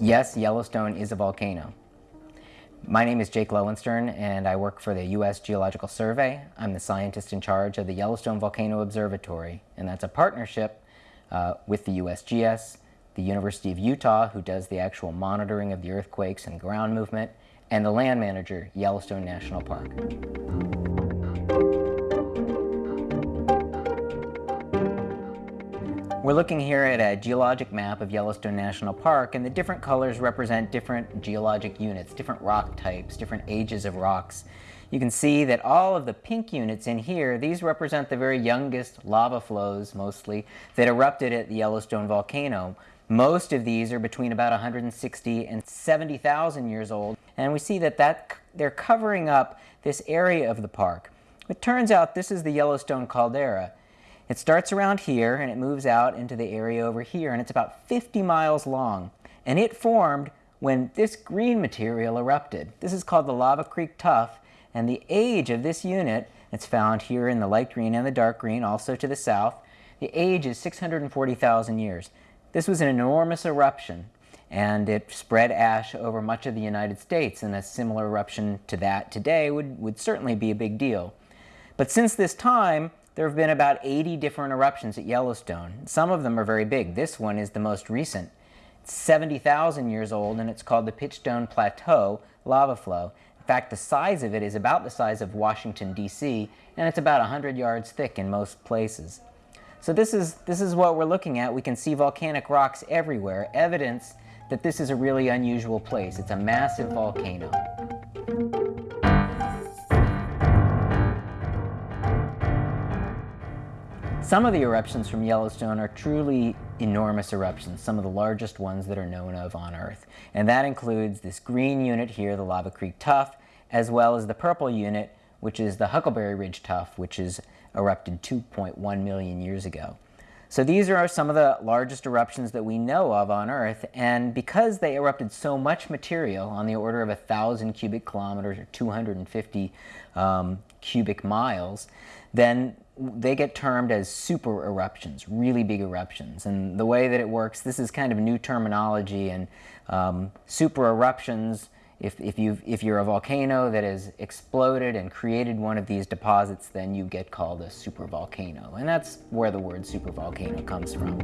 Yes, Yellowstone is a volcano. My name is Jake Lowenstern and I work for the U.S. Geological Survey. I'm the scientist in charge of the Yellowstone Volcano Observatory and that's a partnership uh, with the USGS, the University of Utah who does the actual monitoring of the earthquakes and ground movement, and the land manager, Yellowstone National Park. We're looking here at a geologic map of Yellowstone National Park and the different colors represent different geologic units, different rock types, different ages of rocks. You can see that all of the pink units in here, these represent the very youngest lava flows mostly that erupted at the Yellowstone volcano. Most of these are between about 160 and 70,000 years old and we see that, that they're covering up this area of the park. It turns out this is the Yellowstone caldera it starts around here and it moves out into the area over here and it's about 50 miles long. And it formed when this green material erupted. This is called the Lava Creek Tuff and the age of this unit, it's found here in the light green and the dark green, also to the south, the age is 640,000 years. This was an enormous eruption and it spread ash over much of the United States and a similar eruption to that today would, would certainly be a big deal. But since this time, there have been about 80 different eruptions at Yellowstone. Some of them are very big. This one is the most recent. It's 70,000 years old and it's called the Pitchstone Plateau lava flow. In fact, the size of it is about the size of Washington, D.C., and it's about 100 yards thick in most places. So this is, this is what we're looking at. We can see volcanic rocks everywhere, evidence that this is a really unusual place. It's a massive volcano. Some of the eruptions from Yellowstone are truly enormous eruptions, some of the largest ones that are known of on Earth. And that includes this green unit here, the Lava Creek Tuff, as well as the purple unit, which is the Huckleberry Ridge Tuff, which is erupted 2.1 million years ago. So these are some of the largest eruptions that we know of on Earth, and because they erupted so much material on the order of 1,000 cubic kilometers or 250 um, cubic miles, then they get termed as super eruptions, really big eruptions. And the way that it works, this is kind of new terminology, and um, super eruptions, if, if, you if you're a volcano that has exploded and created one of these deposits, then you get called a supervolcano. And that's where the word supervolcano comes from.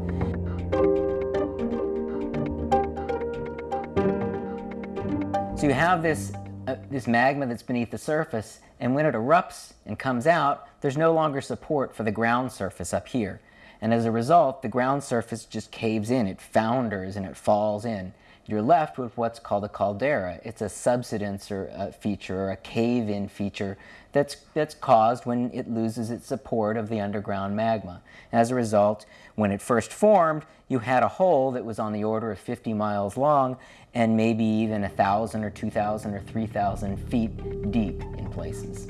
So you have this uh, this magma that's beneath the surface, and when it erupts and comes out, there's no longer support for the ground surface up here. And as a result, the ground surface just caves in, it founders and it falls in. You're left with what's called a caldera. It's a subsidence or a feature or a cave-in feature that's, that's caused when it loses its support of the underground magma. As a result, when it first formed, you had a hole that was on the order of 50 miles long and maybe even 1,000 or 2,000 or 3,000 feet deep in places.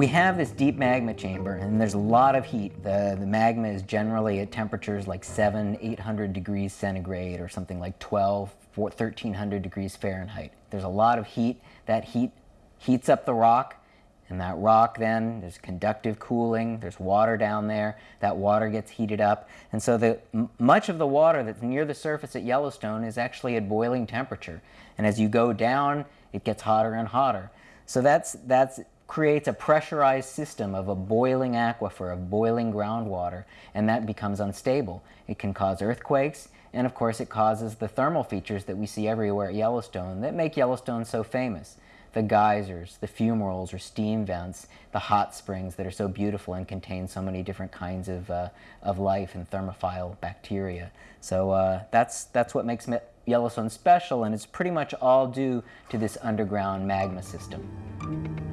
We have this deep magma chamber and there's a lot of heat. The, the magma is generally at temperatures like 7, 800 degrees centigrade or something like 12, 1300 degrees Fahrenheit. There's a lot of heat. That heat heats up the rock and that rock then, there's conductive cooling, there's water down there, that water gets heated up. And so the, much of the water that's near the surface at Yellowstone is actually at boiling temperature. And as you go down, it gets hotter and hotter. So that's, that's creates a pressurized system of a boiling aquifer, of boiling groundwater, and that becomes unstable. It can cause earthquakes, and of course it causes the thermal features that we see everywhere at Yellowstone that make Yellowstone so famous. The geysers, the fumaroles or steam vents, the hot springs that are so beautiful and contain so many different kinds of, uh, of life and thermophile bacteria. So uh, that's, that's what makes Yellowstone special, and it's pretty much all due to this underground magma system.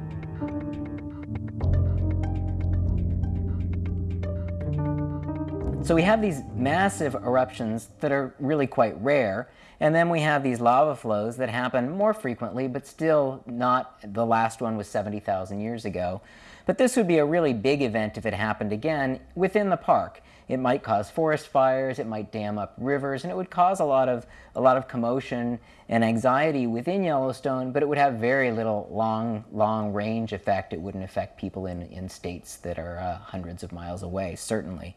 So we have these massive eruptions that are really quite rare, and then we have these lava flows that happen more frequently, but still not, the last one was 70,000 years ago. But this would be a really big event if it happened again within the park. It might cause forest fires, it might dam up rivers, and it would cause a lot of, a lot of commotion and anxiety within Yellowstone, but it would have very little long, long range effect. It wouldn't affect people in, in states that are uh, hundreds of miles away, certainly.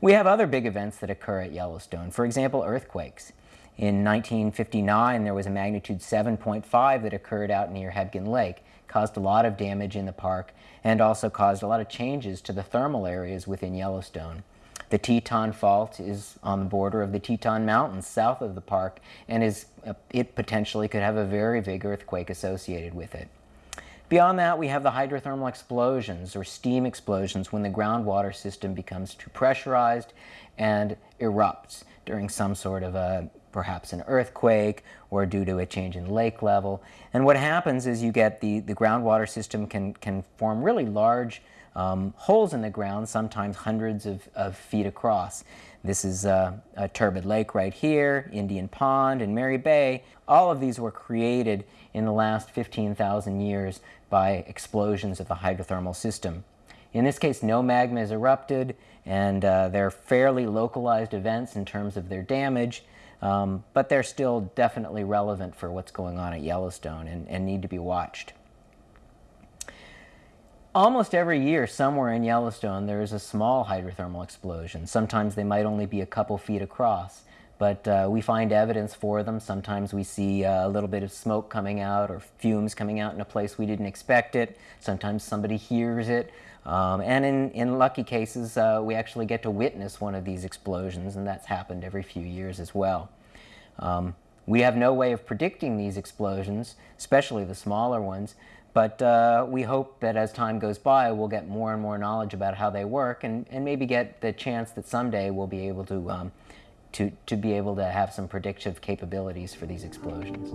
We have other big events that occur at Yellowstone. For example, earthquakes. In 1959, there was a magnitude 7.5 that occurred out near Hebgen Lake, caused a lot of damage in the park, and also caused a lot of changes to the thermal areas within Yellowstone. The Teton Fault is on the border of the Teton Mountains south of the park, and is, uh, it potentially could have a very big earthquake associated with it. Beyond that, we have the hydrothermal explosions or steam explosions when the groundwater system becomes too pressurized and erupts during some sort of a perhaps an earthquake or due to a change in lake level. And what happens is you get the, the groundwater system can, can form really large um, holes in the ground, sometimes hundreds of, of feet across. This is a Turbid Lake right here, Indian Pond and Mary Bay. All of these were created in the last 15,000 years by explosions of the hydrothermal system. In this case, no magma is erupted, and uh, they're fairly localized events in terms of their damage, um, but they're still definitely relevant for what's going on at Yellowstone and, and need to be watched. Almost every year, somewhere in Yellowstone, there is a small hydrothermal explosion. Sometimes they might only be a couple feet across, but uh, we find evidence for them. Sometimes we see uh, a little bit of smoke coming out or fumes coming out in a place we didn't expect it. Sometimes somebody hears it. Um, and in, in lucky cases, uh, we actually get to witness one of these explosions, and that's happened every few years as well. Um, we have no way of predicting these explosions, especially the smaller ones, but uh, we hope that as time goes by, we'll get more and more knowledge about how they work and, and maybe get the chance that someday we'll be able to, um, to, to be able to have some predictive capabilities for these explosions.